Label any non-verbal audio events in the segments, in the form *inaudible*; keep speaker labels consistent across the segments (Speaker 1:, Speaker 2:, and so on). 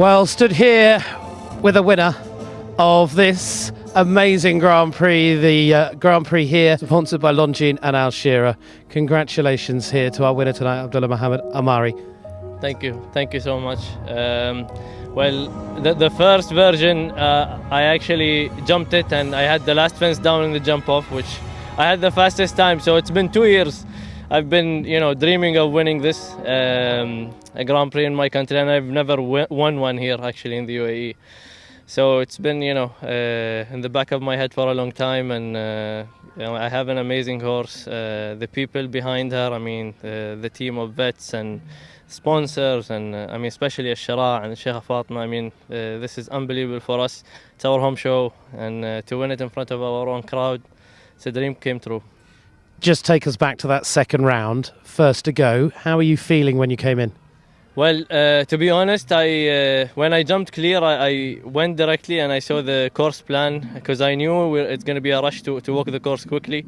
Speaker 1: Well, stood here with a winner of this amazing Grand Prix, the uh, Grand Prix here, sponsored by Longines and Al Shira'aa. Congratulations here to our winner tonight, Abdullah Mohammed Al Marri.
Speaker 2: Thank you, thank you so much. Um, well, the, the first version, uh, I actually jumped it and I had the last fence down in the jump off, which I had the fastest time. So it's been two years. I've been, you know, dreaming of winning this um, a Grand Prix in my country, and I've never won one here actually in the UAE. So it's been, you know, uh, in the back of my head for a long time, and uh, you know, I have an amazing horse. Uh, the people behind her, I mean, uh, the team of vets and sponsors, and uh, I mean, especially Shara and Sheikh Fatma. I mean, uh, this is unbelievable for us. It's our home show, and to win it in front of our own crowd, it's a dream came true.
Speaker 1: Just take us back to that second round, first to go. How are you feeling when you came in?
Speaker 2: Well, uh, to be honest, I uh, when I jumped clear, I, I, went directly and I saw the course plan because I knew it's going to be a rush to, to walk the course quickly.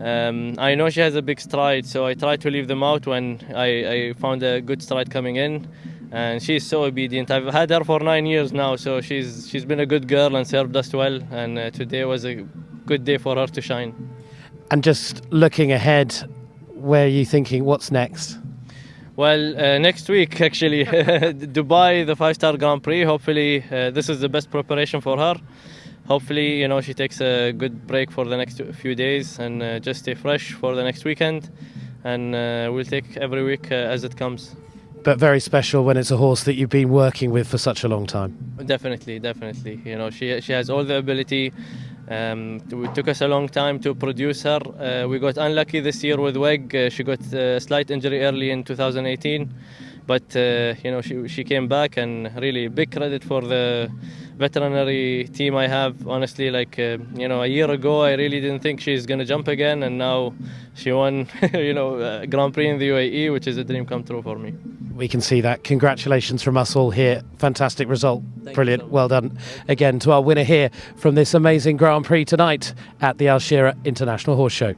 Speaker 2: Um, I know she has a big stride, so I tried to leave them out when I, I found a good stride coming in. And she's so obedient. I've had her for nine years now, so she's she's been a good girl and served us well. And uh, today was a good day for her to shine.
Speaker 1: And just looking ahead, where are you thinking? What's next?
Speaker 2: Well, uh, next week actually, *laughs* Dubai, the five-star Grand Prix. Hopefully, uh, this is the best preparation for her. Hopefully, you know, she takes a good break for the next few days and uh, just stay fresh for the next weekend. And uh, we'll take every week uh, as it comes.
Speaker 1: But very special when it's a horse that you've been working with for such a long time.
Speaker 2: Definitely, definitely. You know, she she has all the ability. Um, it took us a long time to produce her. Uh, we got unlucky this year with WEG. Uh, she got a slight injury early in 2018, but uh, you know she she came back and really big credit for the veterinary team I have. Honestly, like uh, you know, a year ago I really didn't think she's gonna jump again, and now she won *laughs* you know Grand Prix in the UAE, which is a dream come true for me
Speaker 1: we can see that. Congratulations from us all here. Fantastic result. Thank Brilliant. So well done again to our winner here from this amazing Grand Prix tonight at the Al Shira'aa International Horse Show.